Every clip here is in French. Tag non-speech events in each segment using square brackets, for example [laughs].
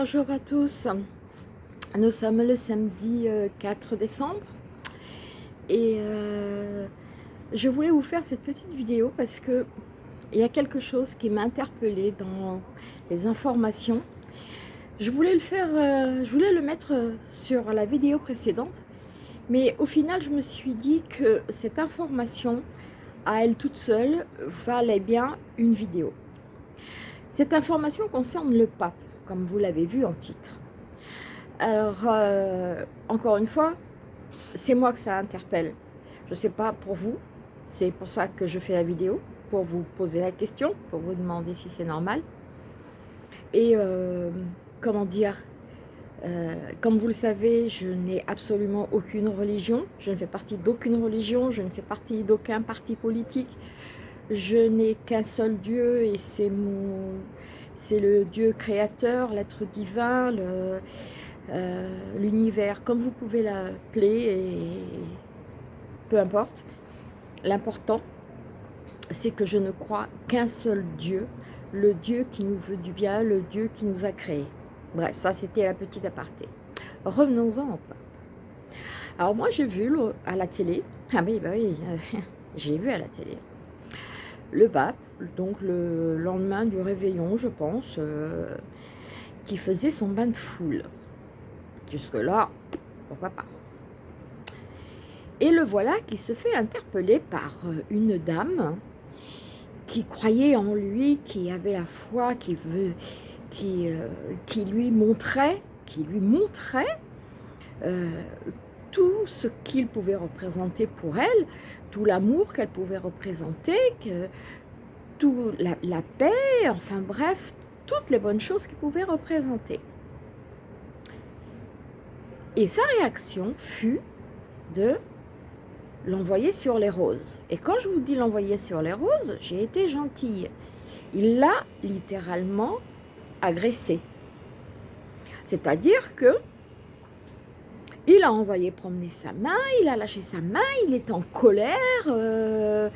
Bonjour à tous, nous sommes le samedi 4 euh, décembre et euh, je voulais vous faire cette petite vidéo parce que il y a quelque chose qui m'a interpellée dans les informations. Je voulais le euh, je voulais le mettre sur la vidéo précédente, mais au final je me suis dit que cette information à elle toute seule valait bien une vidéo. Cette information concerne le pape comme vous l'avez vu en titre. Alors, euh, encore une fois, c'est moi que ça interpelle. Je ne sais pas pour vous, c'est pour ça que je fais la vidéo, pour vous poser la question, pour vous demander si c'est normal. Et euh, comment dire, euh, comme vous le savez, je n'ai absolument aucune religion, je ne fais partie d'aucune religion, je ne fais partie d'aucun parti politique, je n'ai qu'un seul Dieu et c'est mon c'est le Dieu créateur, l'être divin, euh, l'univers, comme vous pouvez l'appeler, peu importe. L'important, c'est que je ne crois qu'un seul Dieu, le Dieu qui nous veut du bien, le Dieu qui nous a créés. Bref, ça c'était la petite aparté. Revenons-en au pape. Alors moi j'ai vu à la télé, ah oui, bah oui, [laughs] j'ai vu à la télé, le pape, donc le lendemain du réveillon, je pense, euh, qui faisait son bain de foule. Jusque-là, pourquoi pas. Et le voilà qui se fait interpeller par euh, une dame qui croyait en lui, qui avait la foi, qui, veut, qui, euh, lui montrait, qui lui montrait tout ce qu'il pouvait représenter pour elle, tout l'amour qu'elle pouvait représenter, tout la, paix, enfin bref, toutes les bonnes choses qu'il pouvait représenter. Et sa réaction fut de l'envoyer sur les roses. Et quand je vous dis l'envoyer sur les roses, j'ai été gentille. Il l'a littéralement agressé. C'est-à-dire que il a envoyé promener sa main, il a lâché sa main, il est en colère, euh,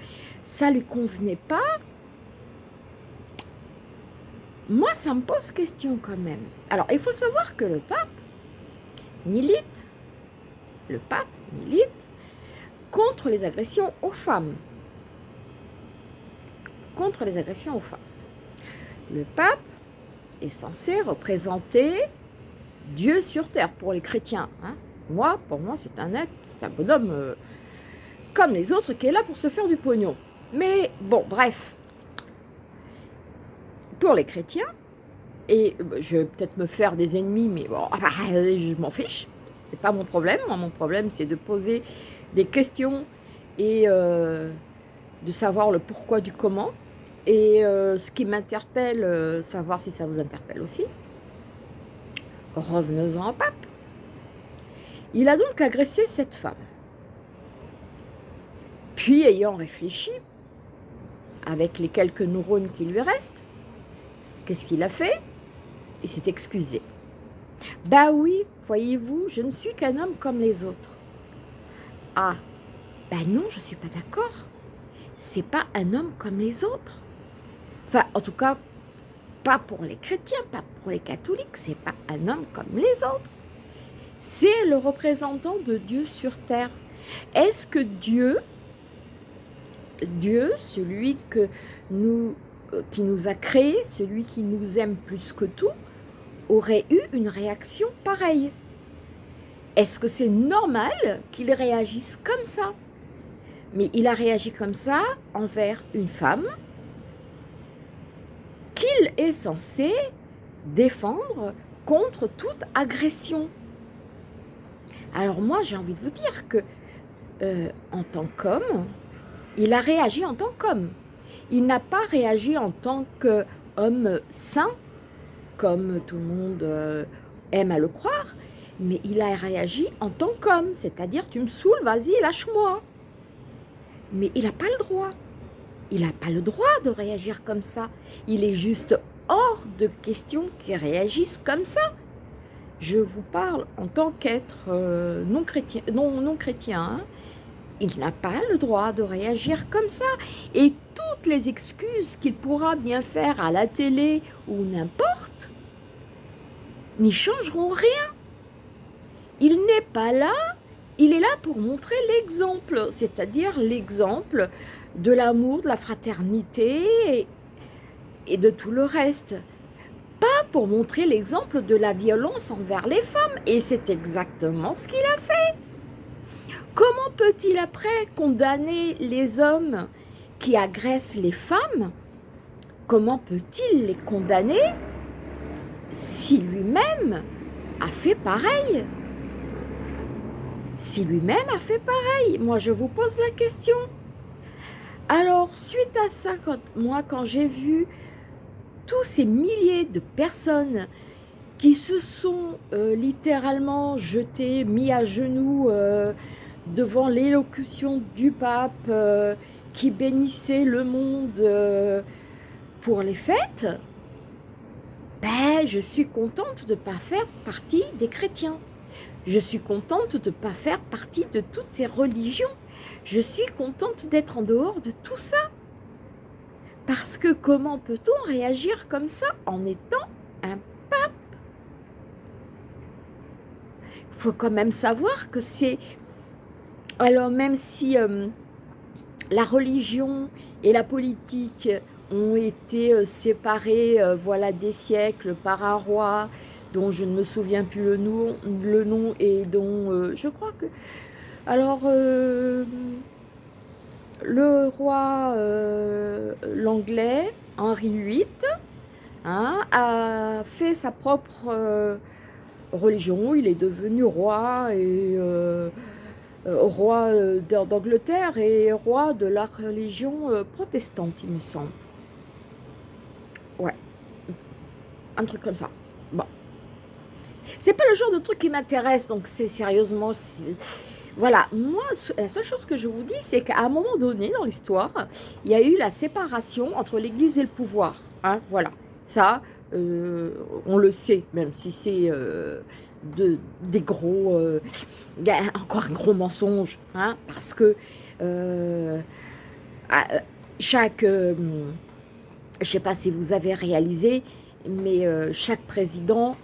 ça lui convenait pas. Moi, ça me pose question quand même. Alors, il faut savoir que le pape milite, le pape milite contre les agressions aux femmes. Contre les agressions aux femmes. Le pape est censé représenter Dieu sur terre pour les chrétiens. Hein. Moi, pour moi, c'est un être, c'est un bonhomme euh, comme les autres qui est là pour se faire du pognon. Mais bon, bref. Pour les chrétiens, et euh, je vais peut-être me faire des ennemis, mais bon, je m'en fiche. C'est pas mon problème. mon problème, c'est de poser des questions et euh, de savoir le pourquoi du comment. Et ce qui m'interpelle, savoir si ça vous interpelle aussi. Revenons-en au pape. Il a donc agressé cette femme. Puis, ayant réfléchi, avec les quelques neurones qui lui restent, qu'est-ce qu'il a fait? Il s'est excusé. Bah oui, voyez-vous, je ne suis qu'un homme comme les autres. Ah, ben non, je ne suis pas d'accord. C'est pas un homme comme les autres. Enfin, en tout cas, pas pour les chrétiens, pas pour les catholiques, c'est pas un homme comme les autres c'est le représentant de Dieu sur terre. Est-ce que Dieu, Dieu, celui que nous, qui nous a créés, celui qui nous aime plus que tout, aurait eu une réaction pareille Est-ce que c'est normal qu'il réagisse comme ça? Mais il a réagi comme ça envers une femme qu'il est censé défendre contre toute agression. Alors moi, j'ai envie de vous dire que euh, en tant qu'homme, il a réagi en tant qu'homme. Il n'a pas réagi en tant qu'homme saint, comme tout le monde euh, aime à le croire, mais il a réagi en tant qu'homme, c'est-à-dire tu me saoules, vas-y, lâche-moi. Mais il n'a pas le droit. Il n'a pas le droit de réagir comme ça. Il est juste hors de question qu'il réagisse comme ça je vous parle en tant qu'être euh, non chrétien, non, chrétien hein. Il n'a pas le droit de réagir comme ça. Et toutes les excuses qu'il pourra bien faire à la télé ou n'importe, n'y changeront rien. Il n'est pas là, il est là pour montrer l'exemple, c'est-à-dire l'exemple de l'amour, de la fraternité et, de tout le reste. Pas pour montrer l'exemple de la violence envers les femmes. Et c'est exactement ce qu'il a fait. Comment peut-il après condamner les hommes qui agressent les femmes? Comment peut-il les condamner si lui-même a fait pareil? Si lui-même a fait pareil Moi, je vous pose la question. Alors, suite à ça, moi, quand j'ai vu tous ces milliers de personnes qui se sont euh, littéralement jetées, mis à genoux euh, devant l'élocution du pape euh, qui bénissait le monde pour les fêtes, ben, je suis contente de ne pas faire partie des chrétiens. Je suis contente de ne pas faire partie de toutes ces religions. Je suis contente d'être en dehors de tout ça. Parce que comment peut-on réagir comme ça en étant un pape? Il faut quand même savoir que c'est... Alors même si euh, la religion et la politique ont été euh, séparées euh, voilà, des siècles par un roi dont je ne me souviens plus le nom, le nom et dont je crois que... Alors, le roi, euh, l'anglais, Henri VIII, hein, a fait sa propre euh, religion. Il est devenu roi et euh, roi d'Angleterre et roi de la religion protestante, il me semble. Ouais, un truc comme ça. Bon. C'est pas le genre de truc qui m'intéresse, donc c'est sérieusement... Voilà, moi, la seule chose que je vous dis, c'est qu'à un moment donné dans l'histoire, il y a eu la séparation entre l'Église et le pouvoir. Hein, voilà, ça, euh, on le sait, même si c'est euh, de, des gros... Euh, encore un gros mensonge, hein, parce que chaque... je ne sais pas si vous avez réalisé, mais chaque président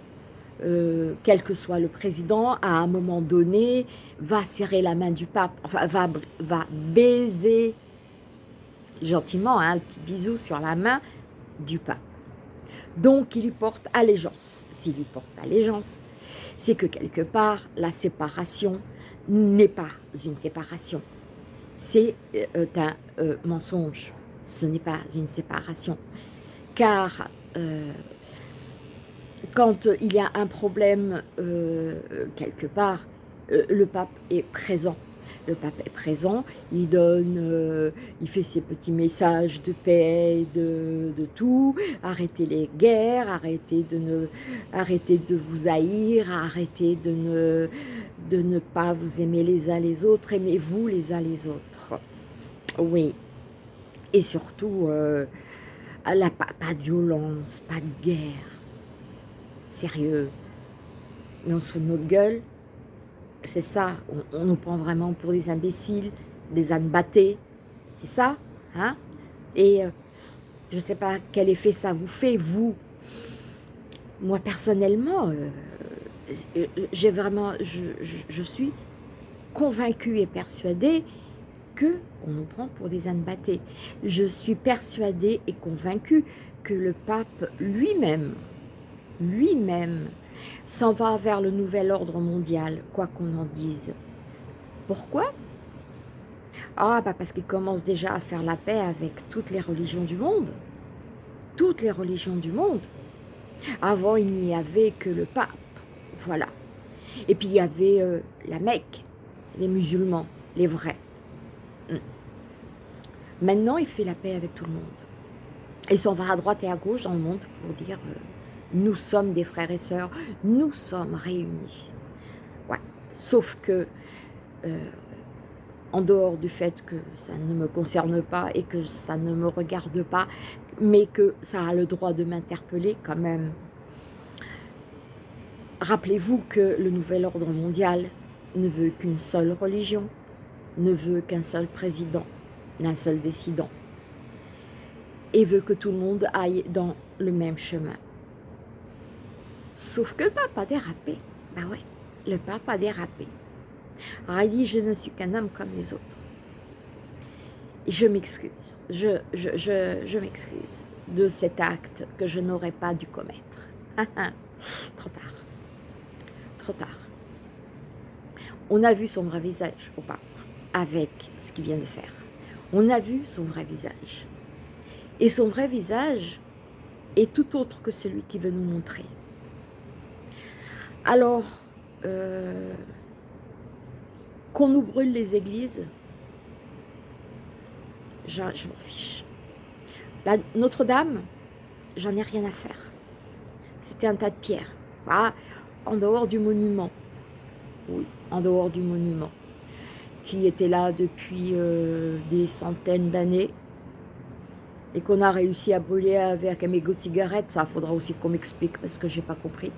euh, quel que soit le président, à un moment donné, va serrer la main du pape, enfin, va, va baiser gentiment, hein, un petit bisou sur la main du pape. Donc, il lui porte allégeance. S'il lui porte allégeance, c'est que quelque part, la séparation n'est pas une séparation. C'est euh, un euh, mensonge. Ce n'est pas une séparation. Car quand euh, il y a un problème euh, quelque part, euh, le pape est présent. Le pape est présent, il donne, il fait ses petits messages de paix, de, de, tout, arrêtez les guerres, arrêtez de, ne, arrêtez de vous haïr, arrêtez de ne, de ne pas vous aimer les uns les autres, aimez-vous les uns les autres. Oui. Et surtout, la, pas de violence, pas de guerre sérieux. Mais on se fout de notre gueule. C'est ça, on, nous prend vraiment pour des imbéciles, des ânes battés. C'est ça, hein? Et euh, je ne sais pas quel effet ça vous fait, vous. Moi, personnellement, euh, euh, j'ai vraiment, je, suis convaincue et persuadée que on nous prend pour des ânes battés. Je suis persuadée et convaincue que le pape lui-même, lui-même s'en va vers le nouvel ordre mondial, quoi qu'on en dise. Pourquoi? Ah, bah parce qu'il commence déjà à faire la paix avec toutes les religions du monde. Toutes les religions du monde. Avant, il n'y avait que le pape, voilà. Et puis, il y avait euh, la Mecque, les musulmans, les vrais. Hmm. Maintenant, il fait la paix avec tout le monde. Il s'en va à droite et à gauche dans le monde pour dire... Euh, nous sommes des frères et sœurs, nous sommes réunis. Sauf que, euh, en dehors du fait que ça ne me concerne pas et que ça ne me regarde pas, mais que ça a le droit de m'interpeller quand même. Rappelez-vous que le nouvel ordre mondial ne veut qu'une seule religion, ne veut qu'un seul président, d'un seul décidant, et veut que tout le monde aille dans le même chemin Sauf que le pape a dérapé. Bah ouais, le pape a dérapé. Alors il dit, je ne suis qu'un homme comme les autres. je m'excuse, je, je, je, je m'excuse de cet acte que je n'aurais pas dû commettre. Trop tard. Trop tard. On a vu son vrai visage au pape avec ce qu'il vient de faire. On a vu son vrai visage. Et son vrai visage est tout autre que celui qu'il veut nous montrer. Alors, euh, qu'on nous brûle les églises, je, m'en fiche. Notre-Dame, j'en ai rien à faire. C'était un tas de pierres. Ah, en dehors du monument. Oui, en dehors du monument. Qui était là depuis euh, des centaines d'années. Et qu'on a réussi à brûler avec un mégot de cigarette. Ça, faudra aussi qu'on m'explique parce que j'ai pas compris.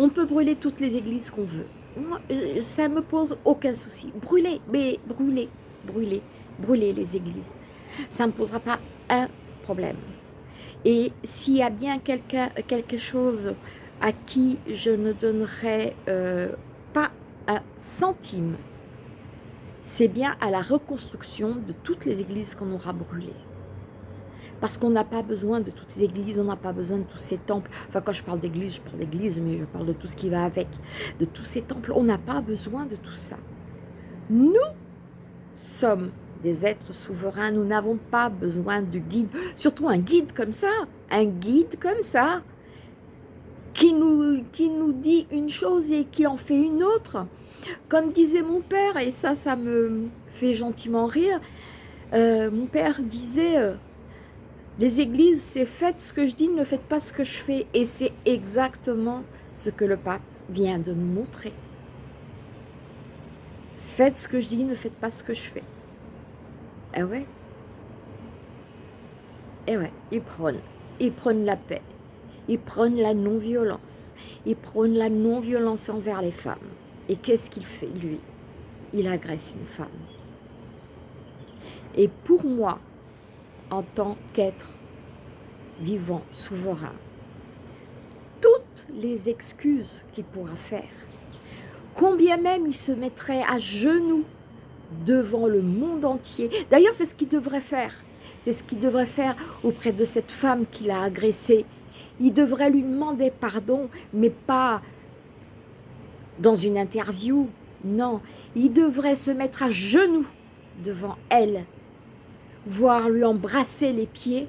On peut brûler toutes les églises qu'on veut. Moi, ça me pose aucun souci. Brûler, mais brûler, brûler, brûler les églises. Ça ne posera pas un problème. Et s'il y a bien quelque chose à qui je ne donnerai euh, pas un centime, c'est bien à la reconstruction de toutes les églises qu'on aura brûlées. Parce qu'on n'a pas besoin de toutes ces églises, on n'a pas besoin de tous ces temples. Enfin, quand je parle d'église, je parle d'église, mais je parle de tout ce qui va avec. De tous ces temples, on n'a pas besoin de tout ça. Nous sommes des êtres souverains, nous n'avons pas besoin de guide, surtout un guide comme ça, un guide comme ça, qui nous, qui nous dit une chose et qui en fait une autre. Comme disait mon père, et ça, ça me fait gentiment rire, euh, mon père disait, euh, les églises, c'est faites ce que je dis, ne faites pas ce que je fais. Et c'est exactement ce que le pape vient de nous montrer. Faites ce que je dis, ne faites pas ce que je fais. Eh ouais. Eh ouais, ils prônent. Ils prônent la paix. Ils prônent la non-violence. Ils prônent la non-violence envers les femmes. Et qu'est-ce qu'il fait, lui? Il agresse une femme. Et pour moi, en tant qu'être vivant, souverain, toutes les excuses qu'il pourra faire, combien même il se mettrait à genoux devant le monde entier. D'ailleurs, c'est ce qu'il devrait faire. C'est ce qu'il devrait faire auprès de cette femme qu'il a agressée. Il devrait lui demander pardon, mais pas dans une interview. Non, il devrait se mettre à genoux devant elle, voire lui embrasser les pieds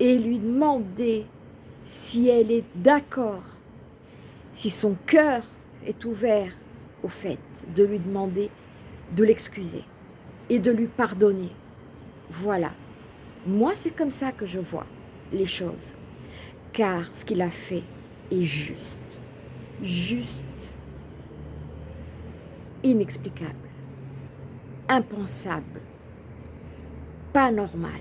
et lui demander si elle est d'accord, si son cœur est ouvert au fait de lui demander de l'excuser et de lui pardonner. Voilà. Moi, c'est comme ça que je vois les choses. Car ce qu'il a fait est juste. Juste. Inexplicable. Impensable. Pas normal.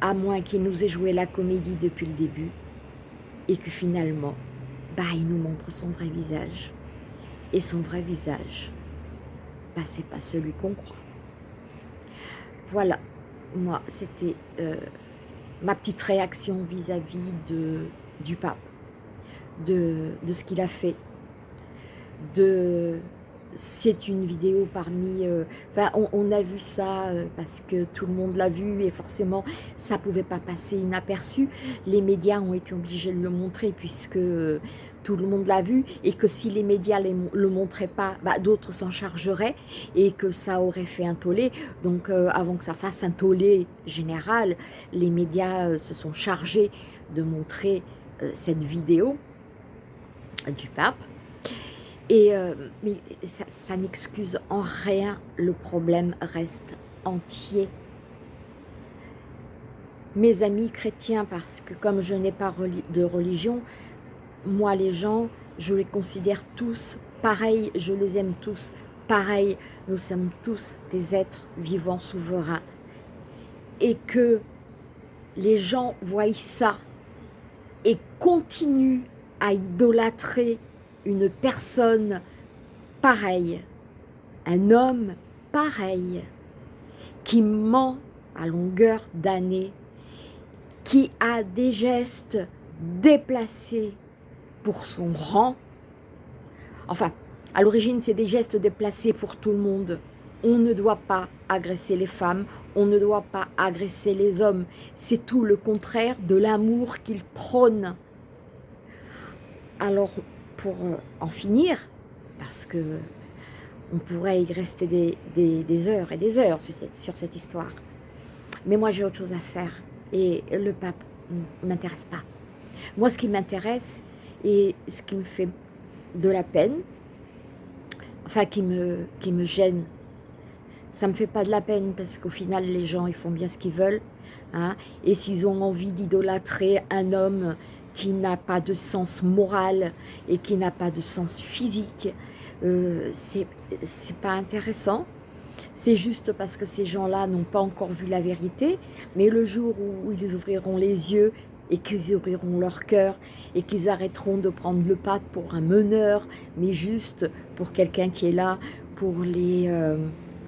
À moins qu'il nous ait joué la comédie depuis le début et que finalement, bah, il nous montre son vrai visage et son vrai visage, bah, c'est pas celui qu'on croit. Voilà, moi, c'était euh, ma petite réaction vis-à-vis de, du pape, de, de ce qu'il a fait, de c'est une vidéo parmi... Euh, enfin, on, a vu ça euh, parce que tout le monde l'a vu et forcément, ça pouvait pas passer inaperçu. Les médias ont été obligés de le montrer puisque euh, tout le monde l'a vu et que si les médias ne le montraient pas, bah, d'autres s'en chargeraient et que ça aurait fait un tollé. Donc, avant que ça fasse un tollé général, les médias se sont chargés de montrer cette vidéo du pape et, euh, mais ça, n'excuse en rien, le problème reste entier. Mes amis chrétiens, parce que comme je n'ai pas de religion, moi les gens, je les considère tous pareils, je les aime tous pareils. Nous sommes tous des êtres vivants souverains. Et que les gens voient ça et continuent à idolâtrer une personne pareille, un homme pareil, qui ment à longueur d'année, qui a des gestes déplacés pour son rang. Enfin, à l'origine, c'est des gestes déplacés pour tout le monde. On ne doit pas agresser les femmes, on ne doit pas agresser les hommes. C'est tout le contraire de l'amour qu'il prône. Alors, pour en finir, parce que on pourrait y rester des, heures et des heures sur cette, sur cette histoire. Mais moi, j'ai autre chose à faire. Et le pape ne m'intéresse pas. Moi, ce qui m'intéresse et ce qui me fait de la peine, enfin, qui me, qui me gêne, ça me fait pas de la peine parce qu'au final, les gens, ils font bien ce qu'ils veulent. Hein, et s'ils ont envie d'idolâtrer un homme qui n'a pas de sens moral et qui n'a pas de sens physique, euh, c'est pas intéressant. C'est juste parce que ces gens-là n'ont pas encore vu la vérité, mais le jour où ils ouvriront les yeux et qu'ils ouvriront leur cœur et qu'ils arrêteront de prendre le pape pour un meneur, mais juste pour quelqu'un qui est là pour les, euh,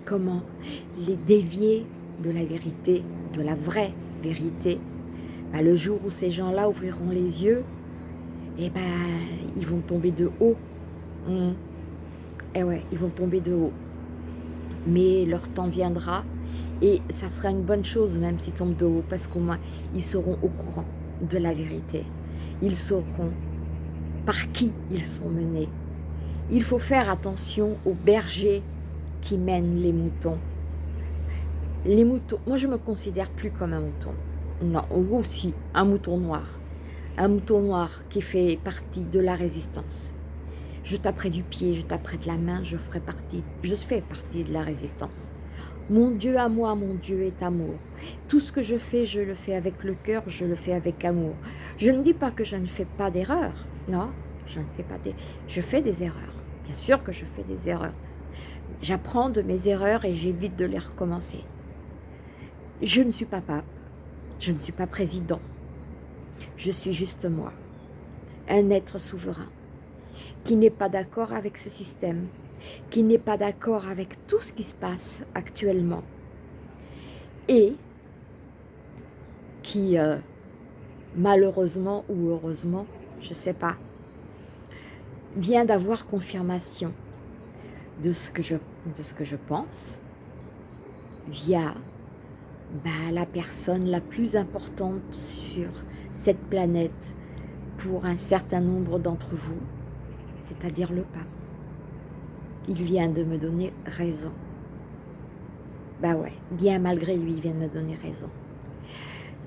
comment, les dévier de la vérité, de la vraie vérité. Bah, le jour où ces gens-là ouvriront les yeux, eh ben, ils vont tomber de haut. Mmh. Ouais, ils vont tomber de haut. Mais leur temps viendra et ça sera une bonne chose même s'ils tombent de haut parce qu'au moins ils seront au courant de la vérité. Ils sauront par qui ils sont menés. Il faut faire attention aux bergers qui mènent les moutons. Les moutons, moi je me considère plus comme un mouton. Non, aussi un mouton noir. Un mouton noir qui fait partie de la résistance. Je taperai du pied, je taperai de la main, je ferai partie, je fais partie de la résistance. Mon Dieu à moi, mon Dieu est amour. Tout ce que je fais, je le fais avec le cœur, je le fais avec amour. Je ne dis pas que je ne fais pas d'erreurs. Non, je ne fais pas des... Je fais des erreurs. Bien sûr que je fais des erreurs. J'apprends de mes erreurs et j'évite de les recommencer. Je ne suis pas pape. Je ne suis pas président. Je suis juste moi. Un être souverain qui n'est pas d'accord avec ce système, qui n'est pas d'accord avec tout ce qui se passe actuellement et qui, euh, malheureusement ou heureusement, je ne sais pas, vient d'avoir confirmation de ce, que je, de ce que je pense via bah, la personne la plus importante sur cette planète pour un certain nombre d'entre vous, c'est-à-dire le pape. Il vient de me donner raison. Bah ouais, bien malgré lui, il vient de me donner raison.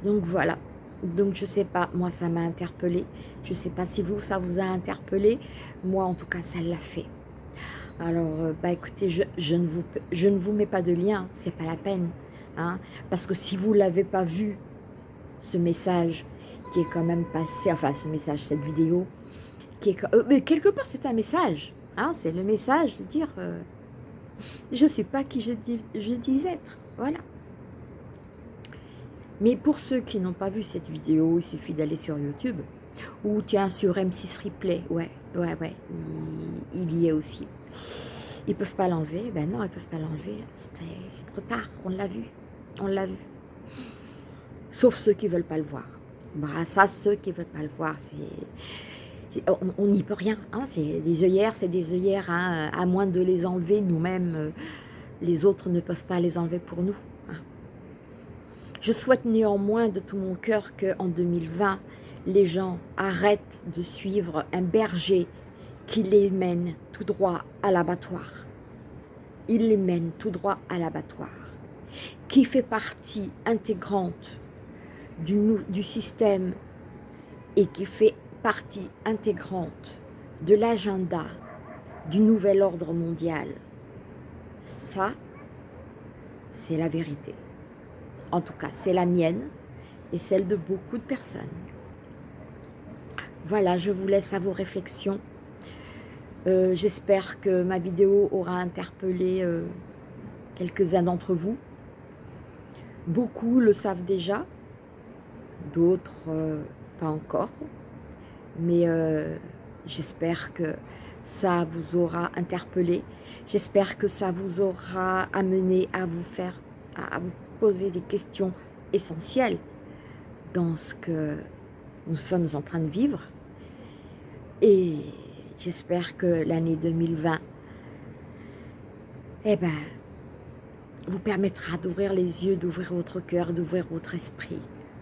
Donc voilà. Donc je sais pas, moi ça m'a interpellé. Je sais pas si vous, ça vous a interpellé. Moi en tout cas, ça l'a fait. Alors, euh, bah écoutez, je, ne vous, je ne vous mets pas de lien, c'est pas la peine. Hein, parce que si vous l'avez pas vu, ce message qui est quand même passé, enfin ce message, cette vidéo, euh, mais quelque part, c'est un message. Hein, c'est le message de dire euh, je ne suis pas qui je dis, je dis être. Voilà. Mais pour ceux qui n'ont pas vu cette vidéo, il suffit d'aller sur YouTube ou tiens sur M6 Replay. Ouais, ouais, ouais, il, y est aussi. Ils peuvent pas l'enlever. Ben non, ils peuvent pas l'enlever. C'est trop tard. On l'a vu. On l'a vu. Sauf ceux qui veulent pas le voir. Bah, ça, ceux qui veulent pas le voir, c'est on n'y peut rien. Hein, c'est des œillères, c'est des œillères. Hein, à moins de les enlever nous-mêmes, euh, les autres ne peuvent pas les enlever pour nous. Hein. Je souhaite néanmoins de tout mon cœur qu'en 2020, les gens arrêtent de suivre un berger qui les mène tout droit à l'abattoir. Il les mène tout droit à l'abattoir, qui fait partie intégrante du, du système et qui fait partie intégrante de l'agenda du nouvel ordre mondial. Ça, c'est la vérité. En tout cas, c'est la mienne et celle de beaucoup de personnes. Voilà, je vous laisse à vos réflexions. Euh, j'espère que ma vidéo aura interpellé euh, quelques-uns d'entre vous. Beaucoup le savent déjà, d'autres euh, pas encore mais euh, j'espère que ça vous aura interpellé. J'espère que ça vous aura amené à vous faire, à vous poser des questions essentielles dans ce que nous sommes en train de vivre. Et j'espère que l'année 2020 eh ben, vous permettra d'ouvrir les yeux, d'ouvrir votre cœur, d'ouvrir votre esprit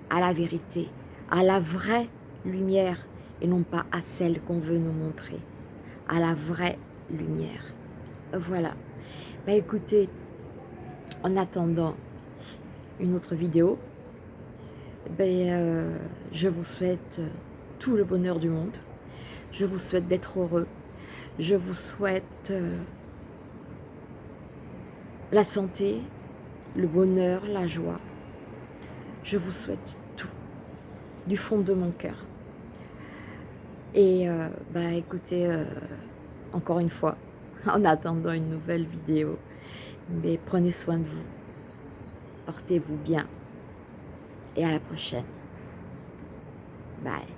à la vérité, à la vraie lumière et non pas à celle qu'on veut nous montrer, à la vraie lumière. Voilà. Bah écoutez, en attendant une autre vidéo, ben, euh, je vous souhaite tout le bonheur du monde. Je vous souhaite d'être heureux. Je vous souhaite euh, la santé, le bonheur, la joie. Je vous souhaite tout, du fond de mon cœur. Et euh, bah écoutez, encore une fois, [laughs] en attendant une nouvelle vidéo, mais prenez soin de vous, portez-vous bien et à la prochaine. Bye.